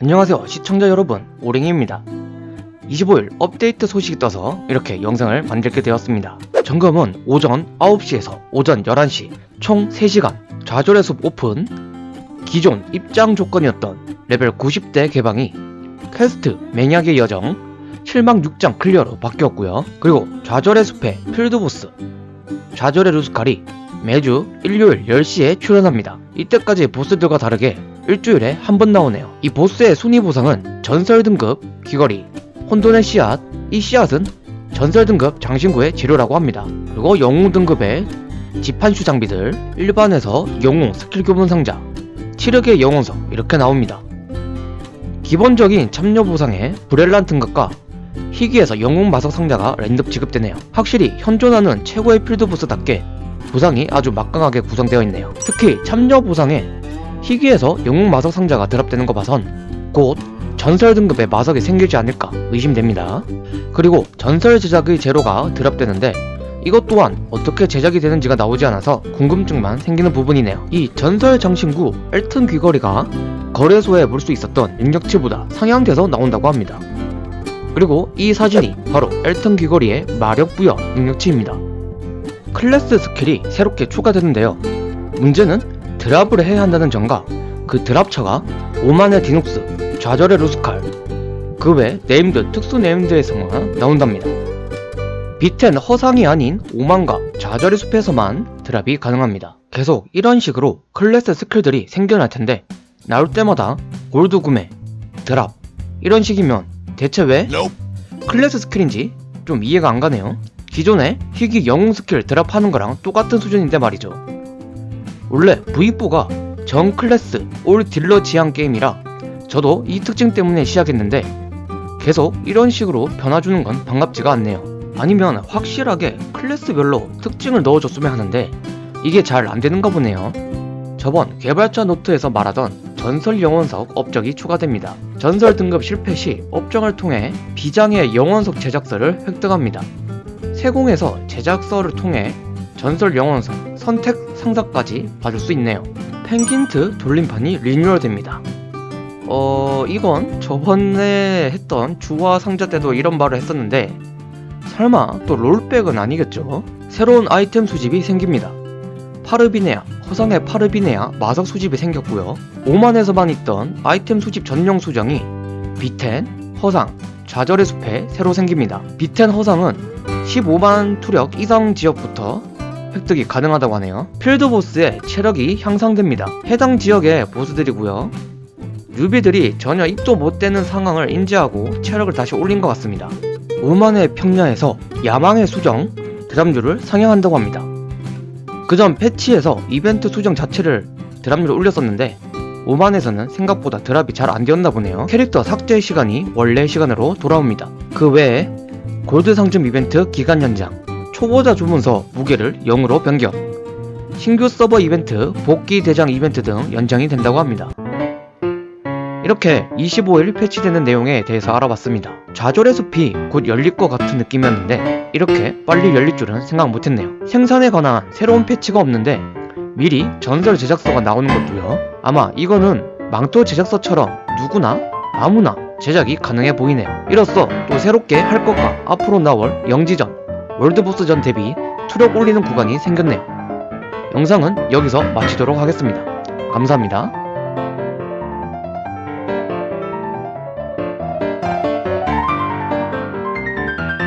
안녕하세요 시청자 여러분. 오랭이입니다. 25일 업데이트 소식이 떠서 이렇게 영상을 만들게 되었습니다. 점검은 오전 9시에서 오전 11시 총 3시간. 좌절의 숲 오픈 기존 입장 조건이었던 레벨 90대 개방이 퀘스트 맹약의 여정 실망 6장 클리어로 바뀌었고요. 그리고 좌절의 숲의 필드보스 좌절의 루스칼이 매주 일요일 10시에 출연합니다 이때까지 보스들과 다르게 일주일에 한 번 나오네요. 이 보스의 순위 보상은 전설 등급 귀걸이, 혼돈의 씨앗, 이 씨앗은 전설 등급 장신구의 재료라고 합니다. 그리고 영웅 등급의 지판슈 장비들, 일반에서 영웅 스킬 교본 상자, 치르의 영웅석 이렇게 나옵니다. 기본적인 참여 보상에 브렐란 등급과 희귀에서 영웅 마석 상자가 랜덤 지급되네요. 확실히 현존하는 최고의 필드 보스답게 보상이 아주 막강하게 구성되어 있네요. 특히 참여 보상에 희귀에서 영웅 마석 상자가 드랍되는 거 봐선 곧 전설 등급의 마석이 생기지 않을까 의심됩니다. 그리고 전설 제작의 제로가 드랍되는데 이것 또한 어떻게 제작이 되는지가 나오지 않아서 궁금증만 생기는 부분이네요. 이 전설 장신구 엘튼 귀걸이가 거래소에 볼 수 있었던 능력치보다 상향돼서 나온다고 합니다. 그리고 이 사진이 바로 엘튼 귀걸이의 마력 부여 능력치입니다. 클래스 스킬이 새롭게 추가되는데요. 문제는 drop을 해야 한다는 점과 그 drop처가 오만의 디눅스, 좌절의 루스칼, 그 외 named 특수 named에서만 나온답니다. 빛엔 허상이 아닌 오만과 좌절의 숲에서만 drop이 가능합니다. 계속 이런 식으로 클래스 스킬들이 생겨날 텐데 나올 때마다 골드 구매, drop 이런 식이면 대체 왜 클래스 스킬인지 좀 이해가 안 가네요. 기존에 희귀 영웅 스킬 drop하는 거랑 똑같은 수준인데 말이죠. 원래 V4가 전 클래스 all 딜러 지향 게임이라 저도 이 특징 때문에 시작했는데 계속 이런 식으로 변화주는 건 반갑지가 않네요. 아니면 확실하게 클래스별로 특징을 넣어줬으면 하는데 이게 잘 안되는가 보네요. 저번 개발자 노트에서 말하던 전설 영원석 업적이 추가됩니다. 전설 등급 실패 시 업적을 통해 비장의 영원석 제작서를 획득합니다. 세공에서 제작서를 통해 전설 영원석 선택 상자까지 받을 수 있네요. 펭귄트 돌림판이 리뉴얼됩니다. 어 이건 저번에 했던 주화 상자 때도 이런 말을 했었는데 설마 또 롤백은 아니겠죠? 새로운 아이템 수집이 생깁니다. 파르비네아, 허상의 파르비네아 마석 수집이 생겼고요. 오만에서만 있던 아이템 수집 전용 수정이 비텐, 허상, 좌절의 숲에 새로 생깁니다. 비텐 허상은 15만 투력 이상 지역부터 획득이 가능하다고 하네요. 필드보스의 체력이 향상됩니다. 해당 지역의 보스들이고요. 뉴비들이 전혀 입도 못 대는 상황을 인지하고 체력을 다시 올린 것 같습니다. 오만의 평야에서 야망의 수정 드랍률을 상향한다고 합니다. 그 전 패치에서 이벤트 수정 자체를 드랍률을 올렸었는데 오만에서는 생각보다 드랍이 잘 안되었나 보네요. 캐릭터 삭제 시간이 원래 시간으로 돌아옵니다. 그 외에 골드 상점 이벤트 기간 연장, 초보자 주문서 무게를 0으로 변경, 신규 서버 이벤트, 복귀 대장 이벤트 등 연장이 된다고 합니다. 이렇게 25일 패치되는 내용에 대해서 알아봤습니다. 좌절의 숲이 곧 열릴 것 같은 느낌이었는데 이렇게 빨리 열릴 줄은 생각 못했네요. 생산에 관한 새로운 패치가 없는데 미리 전설 제작서가 나오는 것도요. 아마 이거는 망토 제작서처럼 누구나 아무나 제작이 가능해 보이네요. 이로써 또 새롭게 할 것과 앞으로 나올 영지전, 월드보스전 대비 투력 올리는 구간이 생겼네요. 영상은 여기서 마치도록 하겠습니다. 감사합니다.